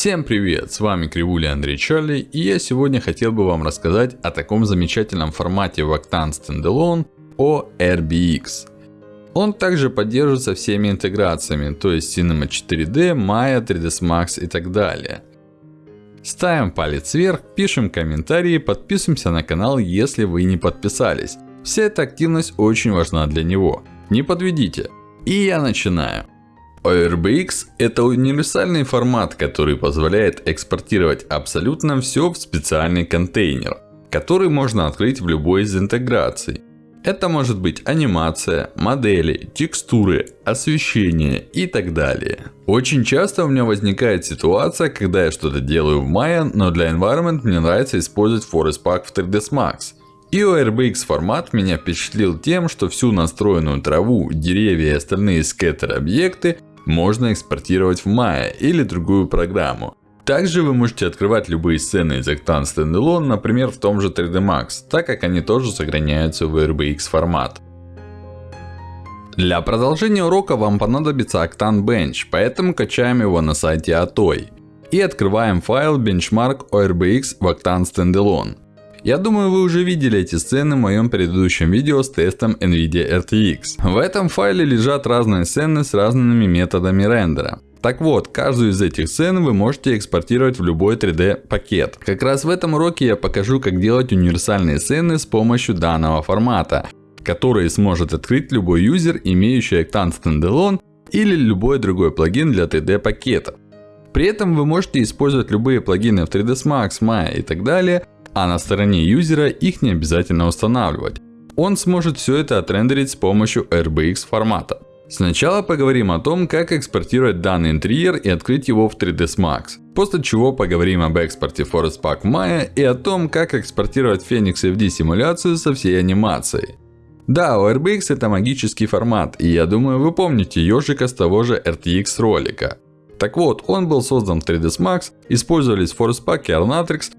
Всем привет, с вами Кривуля Андрей Чарли, и я сегодня хотел бы вам рассказать о таком замечательном формате в Octane Standalone, о RBX. Он также поддерживается всеми интеграциями, то есть Cinema 4D, Maya, 3ds Max и так далее. Ставим палец вверх, пишем комментарии, подписываемся на канал, если вы не подписались. Вся эта активность очень важна для него. Не подведите. И я начинаю. ORBX это универсальный формат, который позволяет экспортировать абсолютно все в специальный контейнер, который можно открыть в любой из интеграций. Это может быть анимация, модели, текстуры, освещение и так далее. Очень часто у меня возникает ситуация, когда я что-то делаю в Maya, но для Environment мне нравится использовать Forest Pack в 3ds Max. И ORBX формат меня впечатлил тем, что всю настроенную траву, деревья и остальные скеттер объекты можно экспортировать в Maya или другую программу. Также вы можете открывать любые сцены из Octane Standalone, например, в том же 3D Max, так как они тоже сохраняются в RBX формат. Для продолжения урока вам понадобится Octane Bench, поэтому качаем его на сайте Atoy. И открываем файл Benchmark ORBX в Octane Standalone. Я думаю, вы уже видели эти сцены в моем предыдущем видео с тестом NVIDIA RTX. В этом файле лежат разные сцены с разными методами рендера. Так вот, каждую из этих сцен вы можете экспортировать в любой 3D пакет. Как раз в этом уроке я покажу, как делать универсальные сцены с помощью данного формата. Которые сможет открыть любой юзер, имеющий Octane Standalone или любой другой плагин для 3D пакетов. При этом вы можете использовать любые плагины в 3ds Max, Maya и так далее а на стороне юзера их не обязательно устанавливать. Он сможет все это отрендерить с помощью RBX формата. Сначала поговорим о том, как экспортировать данный интерьер и открыть его в 3ds Max. После чего поговорим об экспорте Forest Pack Maya и о том, как экспортировать Phoenix FD симуляцию со всей анимацией. Да, RBX это магический формат, и я думаю вы помните ежика с того же RTX ролика. Так вот, он был создан в 3ds Max, использовались Forest Pack и Arnatrix,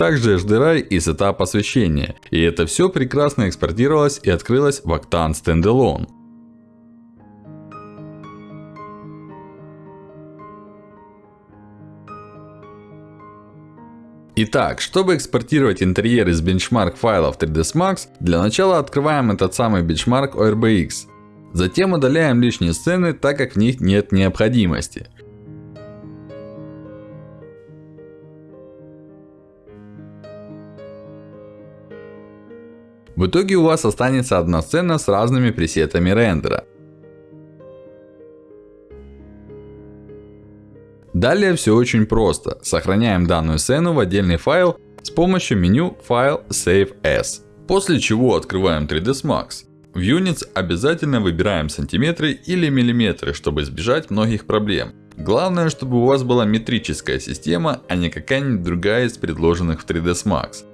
также HDRI и сетап освещения. И это все прекрасно экспортировалось и открылось в Octane Standalone. Итак, чтобы экспортировать интерьер из бенчмарк файлов 3ds Max, для начала открываем этот самый бенчмарк ORBX. Затем удаляем лишние сцены, так как в них нет необходимости. В итоге у вас останется одна сцена с разными пресетами рендера. Далее все очень просто. Сохраняем данную сцену в отдельный файл с помощью меню File Save As. После чего открываем 3ds Max. В Units обязательно выбираем сантиметры или миллиметры, чтобы избежать многих проблем. Главное, чтобы у вас была метрическая система, а не какая-нибудь другая из предложенных в 3ds Max.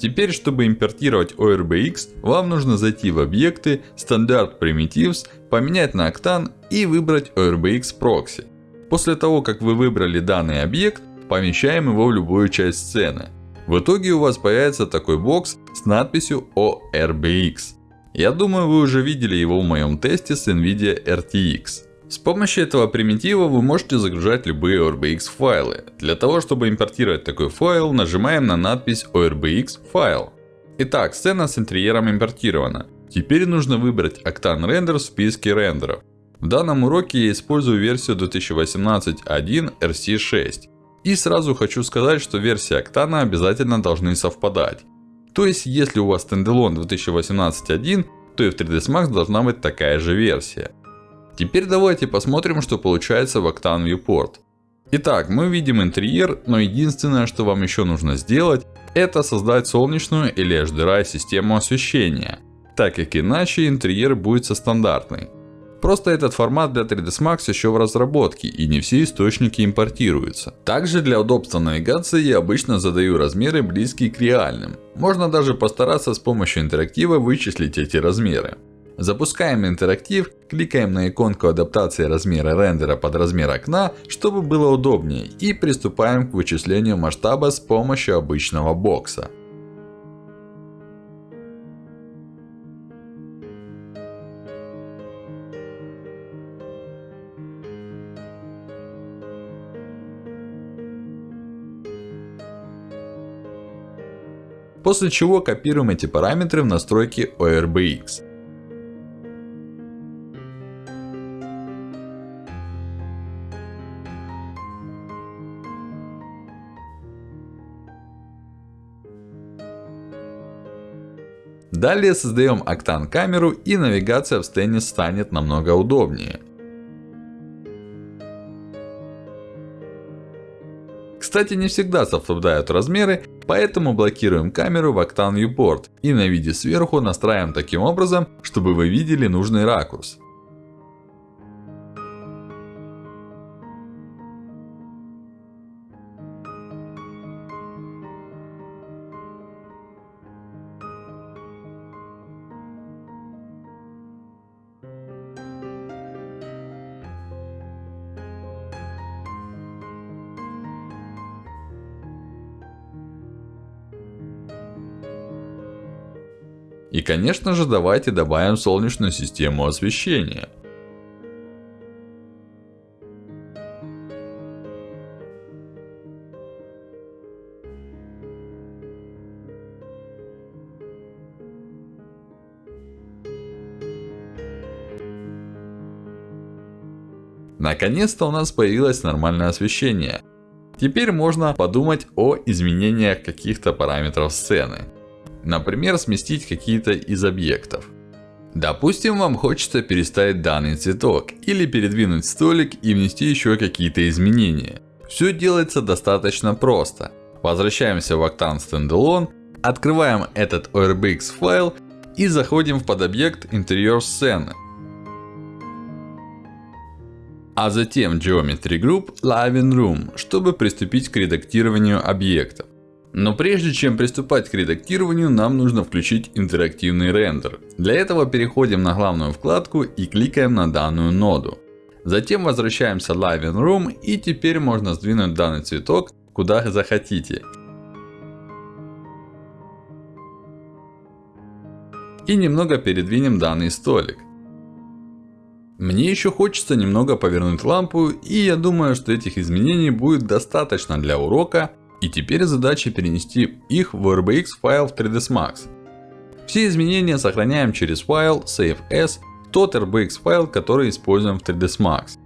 Теперь, чтобы импортировать ORBX, вам нужно зайти в объекты, стандарт Primitives, поменять на Octane и выбрать ORBX Proxy. После того, как вы выбрали данный объект, помещаем его в любую часть сцены. В итоге у вас появится такой бокс с надписью ORBX. Я думаю, вы уже видели его в моем тесте с NVIDIA RTX. С помощью этого примитива вы можете загружать любые ORBX файлы. Для того, чтобы импортировать такой файл, нажимаем на надпись ORBX файл. Итак, сцена с интерьером импортирована. Теперь нужно выбрать Octane Render в списке рендеров. В данном уроке я использую версию 2018.1 RC6. И сразу хочу сказать, что версии Octane обязательно должны совпадать. То есть, если у вас Standalone 2018.1, то и в 3ds Max должна быть такая же версия. Теперь давайте посмотрим, что получается в Octane Viewport. Итак, мы видим интерьер, но единственное, что вам еще нужно сделать, это создать солнечную или HDRI систему освещения. Так как иначе интерьер будет со стандартной. Просто этот формат для 3ds Max еще в разработке и не все источники импортируются. Также для удобства навигации я обычно задаю размеры близкие к реальным. Можно даже постараться с помощью интерактива вычислить эти размеры. Запускаем интерактив, кликаем на иконку адаптации размера рендера под размер окна, чтобы было удобнее, и приступаем к вычислению масштаба с помощью обычного бокса. После чего копируем эти параметры в настройки ORBX. Далее создаем Octane камеру и навигация в сцене станет намного удобнее. Кстати, не всегда совпадают размеры, поэтому блокируем камеру в Octane Viewport и на виде сверху настраиваем таким образом, чтобы вы видели нужный ракурс. Конечно же давайте добавим солнечную систему освещения. Наконец-то у нас появилось нормальное освещение. Теперь можно подумать о изменениях каких-то параметров сцены. Например, сместить какие-то из объектов. Допустим, вам хочется переставить данный цветок. Или передвинуть столик и внести еще какие-то изменения. Все делается достаточно просто. Возвращаемся в Octane Standalone. Открываем этот ORBX файл. И заходим в подобъект интерьер сцены. А затем Geometry Group Living Room, чтобы приступить к редактированию объектов. Но прежде чем приступать к редактированию, нам нужно включить интерактивный рендер. Для этого переходим на главную вкладку и кликаем на данную ноду. Затем возвращаемся в Live Room и теперь можно сдвинуть данный цветок куда захотите. И немного передвинем данный столик. Мне еще хочется немного повернуть лампу и я думаю, что этих изменений будет достаточно для урока. И теперь задача перенести их в RBX файл в 3ds Max. Все изменения сохраняем через File Save As, тот RBX файл, который используем в 3ds Max.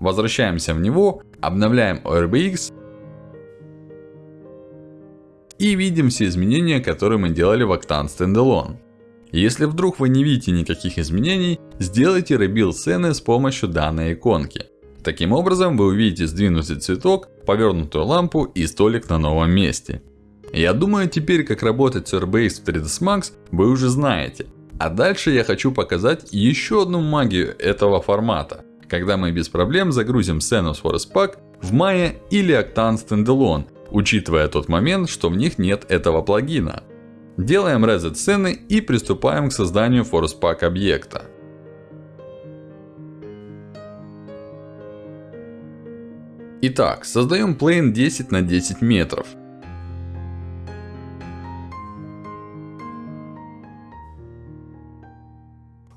Возвращаемся в него, обновляем RBX. И видим все изменения, которые мы делали в Octane Standalone. Если вдруг вы не видите никаких изменений, сделайте rebuild сцены с помощью данной иконки. Таким образом, вы увидите сдвинутый цветок, повернутую лампу и столик на новом месте. Я думаю, теперь как работать с Airbase в 3ds Max вы уже знаете. А дальше я хочу показать еще одну магию этого формата. Когда мы без проблем загрузим с Forest Pack в Maya или Octane Standalone, учитывая тот момент, что в них нет этого плагина. Делаем reset сцены и приступаем к созданию Forest Pack объекта. Итак, создаем плейн 10 на 10 метров.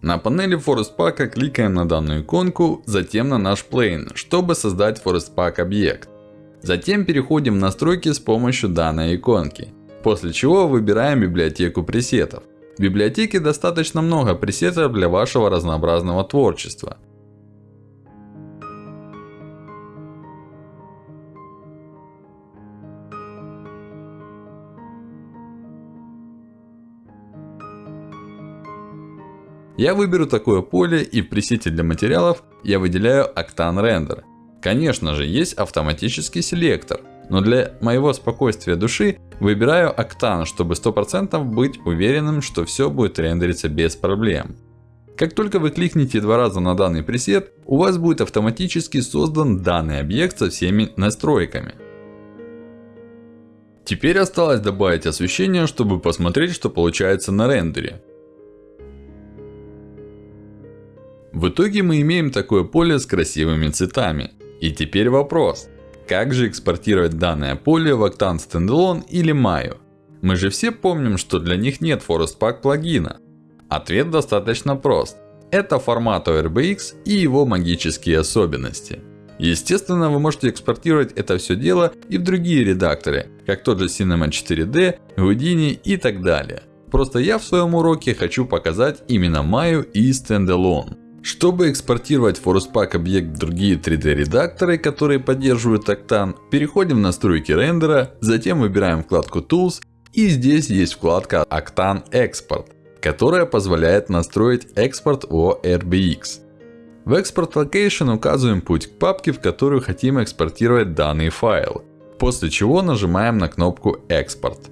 На панели Forest Pack кликаем на данную иконку, затем на наш плейн, чтобы создать Forest Pack объект. Затем переходим в настройки с помощью данной иконки. После чего выбираем библиотеку пресетов. В библиотеке достаточно много пресетов для вашего разнообразного творчества. Я выберу такое поле и в пресете для материалов я выделяю Octane Render. Конечно же, есть автоматический селектор. Но для моего спокойствия души выбираю Octane, чтобы 100% быть уверенным, что все будет рендериться без проблем. Как только вы кликните два раза на данный пресет, у вас будет автоматически создан данный объект со всеми настройками. Теперь осталось добавить освещение, чтобы посмотреть, что получается на рендере. В итоге мы имеем такое поле с красивыми цветами. И теперь вопрос. Как же экспортировать данное поле в Octane Standalone или Maya? Мы же все помним, что для них нет Forest Pack плагина. Ответ достаточно прост. Это формат ORBX и его магические особенности. Естественно, вы можете экспортировать это все дело и в другие редакторы, как тот же Cinema 4D, Houdini и так далее. Просто я в своем уроке хочу показать именно Maya и Standalone. Чтобы экспортировать ForcePack объект в другие 3D редакторы, которые поддерживают Octane, переходим в настройки рендера, затем выбираем вкладку Tools и здесь есть вкладка Octane Export, которая позволяет настроить экспорт ORBX. В Export Location указываем путь к папке, в которую хотим экспортировать данный файл. После чего нажимаем на кнопку Export.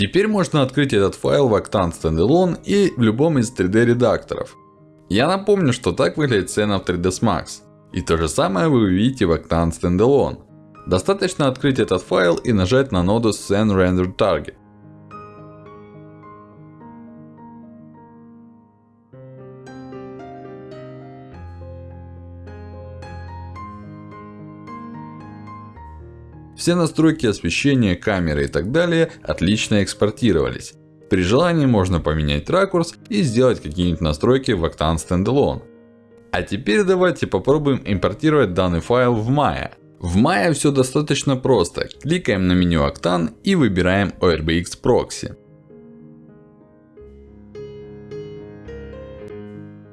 Теперь можно открыть этот файл в Octane Standalone и в любом из 3D редакторов. Я напомню, что так выглядит сцена в 3ds Max. И то же самое вы увидите в Octane Standalone. Достаточно открыть этот файл и нажать на ноду Scene Render Target. Все настройки освещения, камеры и так далее отлично экспортировались. При желании можно поменять ракурс и сделать какие-нибудь настройки в Octane Standalone. А теперь давайте попробуем импортировать данный файл в Maya. В Maya все достаточно просто. Кликаем на меню Octane и выбираем ORBX Proxy.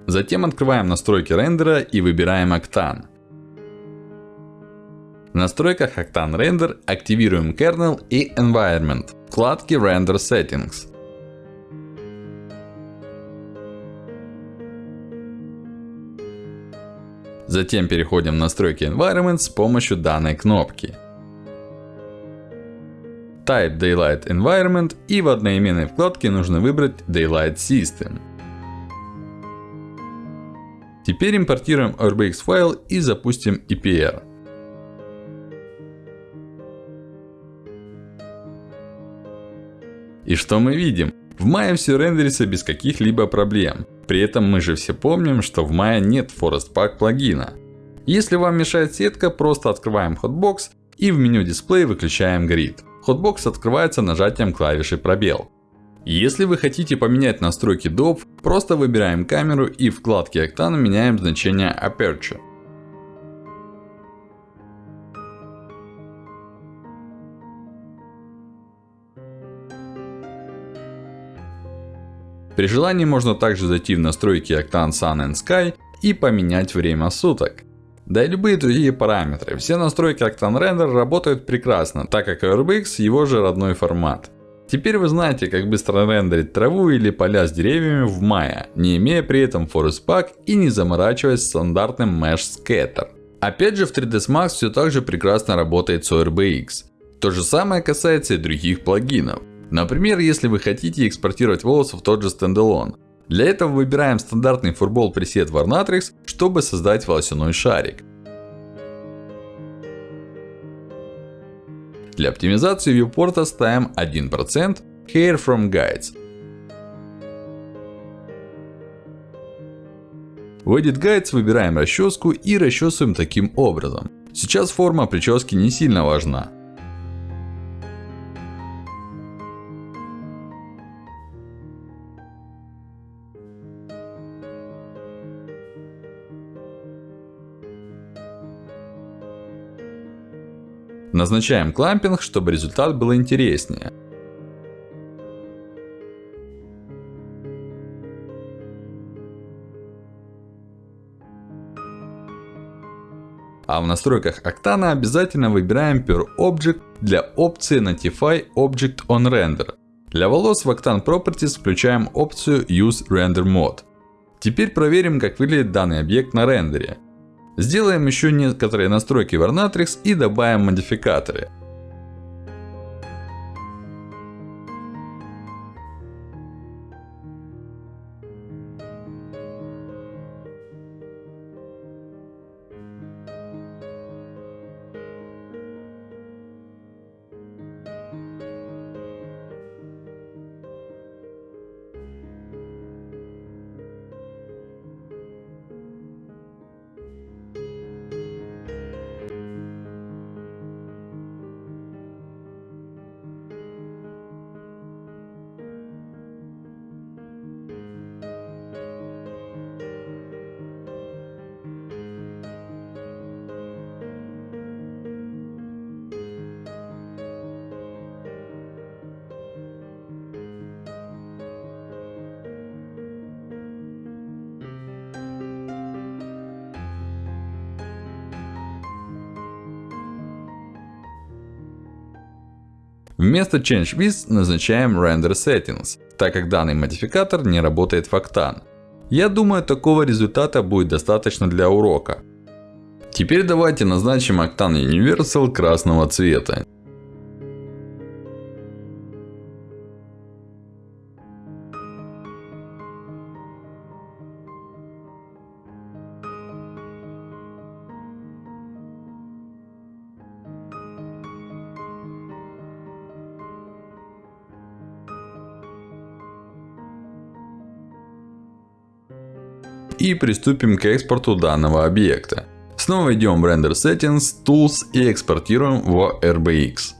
Затем открываем настройки рендера и выбираем Octane. Настройках Octane Render активируем Kernel и Environment. Вкладки Render Settings. Затем переходим в настройки Environment с помощью данной кнопки. Type Daylight Environment и в одноименной вкладке нужно выбрать Daylight System. Теперь импортируем RBX файл и запустим EPR. И что мы видим? В Maya все рендерится без каких-либо проблем. При этом мы же все помним, что в Maya нет Forest Pack плагина. Если вам мешает сетка, просто открываем Hotbox и в меню дисплей выключаем Grid. Hotbox открывается нажатием клавиши пробел. Если вы хотите поменять настройки DOP, просто выбираем камеру и в вкладке Octane меняем значение Aperture. При желании можно также зайти в настройки Octane Sun and Sky и поменять время суток. Да и любые другие параметры. Все настройки Octane Render работают прекрасно, так как RBX его же родной формат. Теперь вы знаете, как быстро рендерить траву или поля с деревьями в Maya, не имея при этом Forest Pack и не заморачиваясь стандартным Mesh Scatter. Опять же в 3ds Max все так же прекрасно работает с ORBX. То же самое касается и других плагинов. Например, если вы хотите экспортировать волосы в тот же Standalone. Для этого выбираем стандартный фурбол пресет Varnatrix, чтобы создать волосяной шарик. Для оптимизации вьюпорта ставим 1% Hair from Guides. В Edit Guides выбираем расческу и расчесываем таким образом. Сейчас форма прически не сильно важна. Назначаем клампинг, чтобы результат был интереснее. А в настройках Octane обязательно выбираем Per Object для опции Notify Object on Render. Для волос в Octane Properties включаем опцию Use Render Mode. Теперь проверим, как выглядит данный объект на рендере. Сделаем еще некоторые настройки в Arnatrix и добавим модификаторы. Вместо Change With назначаем Render Settings, так как данный модификатор не работает в Octane. Я думаю, такого результата будет достаточно для урока. Теперь давайте назначим Octane Universal красного цвета. И приступим к экспорту данного объекта. Снова идем в Render Settings, Tools и экспортируем в RBX.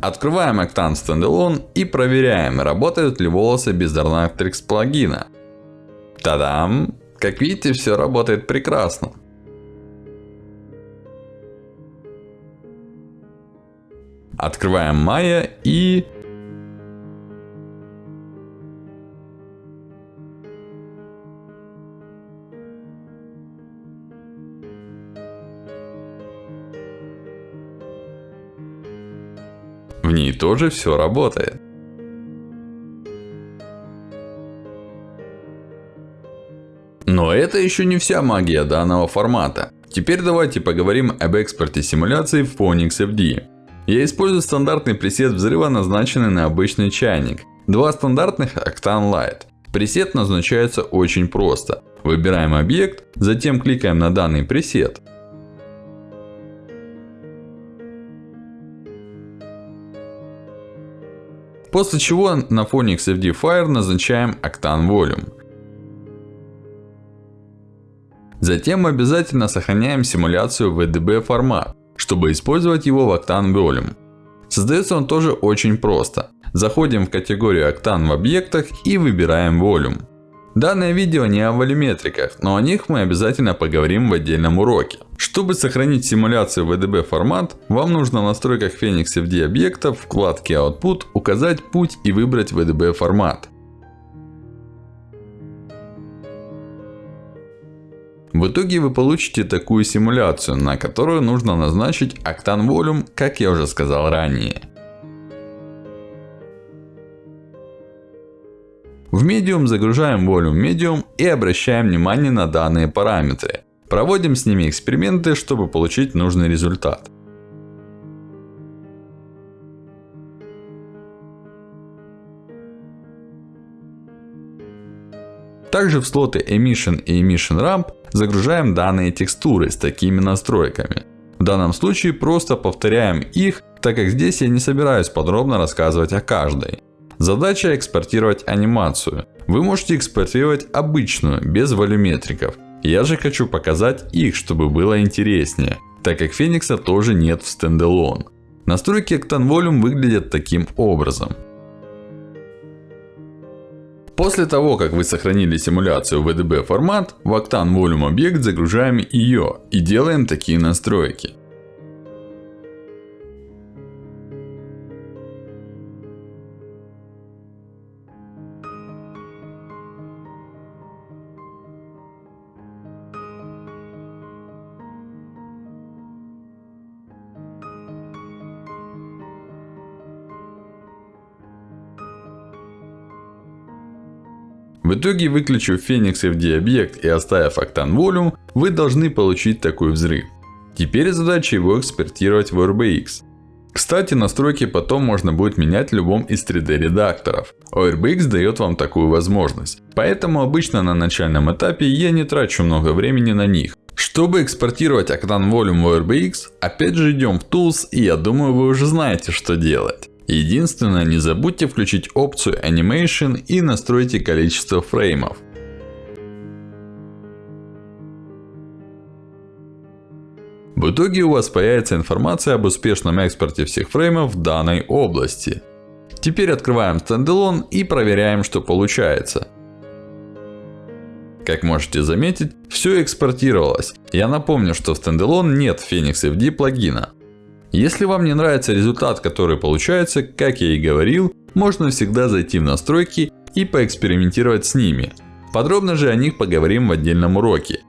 Открываем Octane Standalone и проверяем, работают ли волосы без Darnatrix плагина. Та-дам! Как видите, все работает прекрасно. Открываем Maya и В ней тоже все работает. Но это еще не вся магия данного формата. Теперь давайте поговорим об экспорте симуляции в Phoenix FD. Я использую стандартный пресет взрыва, назначенный на обычный чайник. Два стандартных Octane Light. Пресет назначается очень просто. Выбираем объект, затем кликаем на данный пресет. После чего на фоне XFD Fire назначаем Octane Volume. Затем обязательно сохраняем симуляцию в VDB формат, чтобы использовать его в Octane Volume. Создается он тоже очень просто. Заходим в категорию Octane в объектах и выбираем Volume. Данное видео не о волюметриках, но о них мы обязательно поговорим в отдельном уроке. Чтобы сохранить симуляцию в VDB формат, вам нужно в настройках Phoenix FD объекта в вкладке Output указать путь и выбрать VDB формат. В итоге вы получите такую симуляцию, на которую нужно назначить Octane Volume, как я уже сказал ранее. В Medium загружаем Volume Medium и обращаем внимание на данные параметры. Проводим с ними эксперименты, чтобы получить нужный результат. Также в слоты Emission и Emission Ramp загружаем данные текстуры с такими настройками. В данном случае просто повторяем их, так как здесь я не собираюсь подробно рассказывать о каждой. Задача экспортировать анимацию. Вы можете экспортировать обычную, без волюметриков. Я же хочу показать их, чтобы было интереснее, так как Феникса тоже нет в стендалон. Настройки Octane Volume выглядят таким образом. После того, как вы сохранили симуляцию в VDB формат, в Octane Volume объект загружаем ее и делаем такие настройки. В итоге, выключив Phoenix FD объект и оставив Octane Volume, вы должны получить такой взрыв. Теперь задача его экспортировать в RBX. Кстати, настройки потом можно будет менять в любом из 3D редакторов. RBX дает вам такую возможность. Поэтому обычно на начальном этапе я не трачу много времени на них. Чтобы экспортировать Octane Volume в RBX, опять же идем в Tools и я думаю вы уже знаете что делать. Единственное, не забудьте включить опцию Animation и настройте количество фреймов. В итоге у вас появится информация об успешном экспорте всех фреймов в данной области. Теперь открываем Standalone и проверяем, что получается. Как можете заметить, все экспортировалось. Я напомню, что в Standalone нет Phoenix FD плагина. Если вам не нравится результат, который получается, как я и говорил, можно всегда зайти в настройки и поэкспериментировать с ними. Подробно же о них поговорим в отдельном уроке.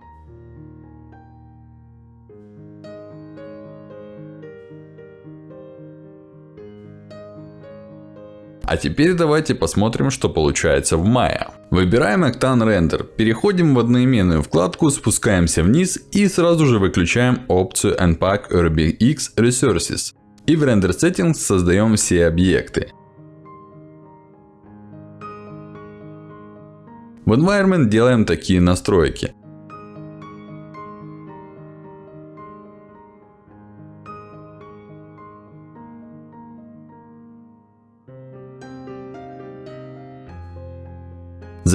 А теперь давайте посмотрим, что получается в Maya. Выбираем Octane Render, переходим в одноименную вкладку, спускаемся вниз и сразу же выключаем опцию Unpack RBX Resources. И в Render Settings создаем все объекты. В Environment делаем такие настройки.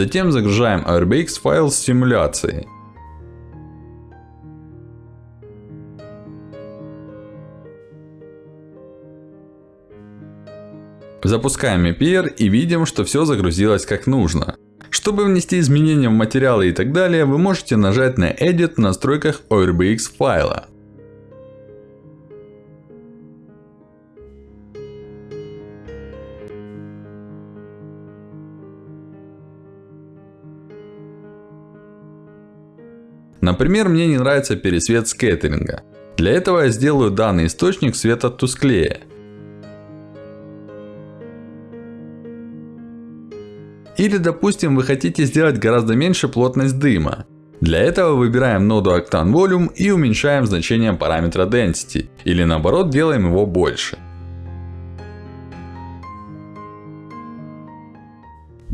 Затем загружаем RBX файл с симуляцией. Запускаем EPR и видим, что все загрузилось как нужно. Чтобы внести изменения в материалы и так далее, вы можете нажать на Edit в настройках ORBX файла. Например, мне не нравится пересвет скеттеринга. Для этого я сделаю данный источник света тусклее. Или допустим вы хотите сделать гораздо меньше плотность дыма. Для этого выбираем ноду Octane Volume и уменьшаем значение параметра Density. Или наоборот делаем его больше.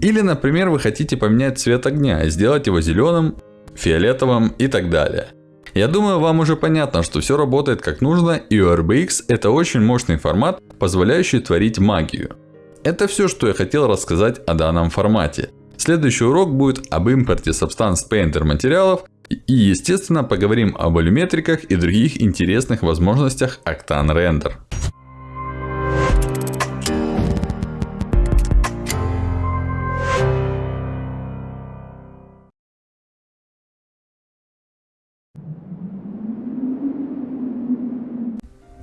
Или например вы хотите поменять цвет огня и сделать его зеленым, фиолетовым и так далее. Я думаю вам уже понятно, что все работает как нужно и у RBX это очень мощный формат, позволяющий творить магию. Это все, что я хотел рассказать о данном формате. Следующий урок будет об импорте Substance Painter материалов и естественно поговорим об алюметриках и других интересных возможностях Octane Render.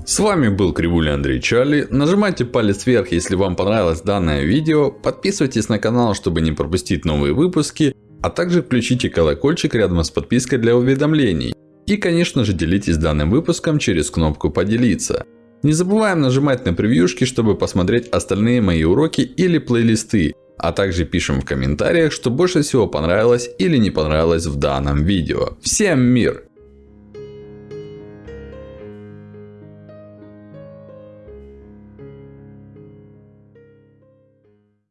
С вами был Кривуля Андрей Чарли. Нажимайте палец вверх, если вам понравилось данное видео. Подписывайтесь на канал, чтобы не пропустить новые выпуски. А также включите колокольчик рядом с подпиской для уведомлений. И конечно же делитесь данным выпуском через кнопку поделиться. Не забываем нажимать на превьюшки, чтобы посмотреть остальные мои уроки или плейлисты. А также пишем в комментариях, что больше всего понравилось или не понравилось в данном видео. Всем мир!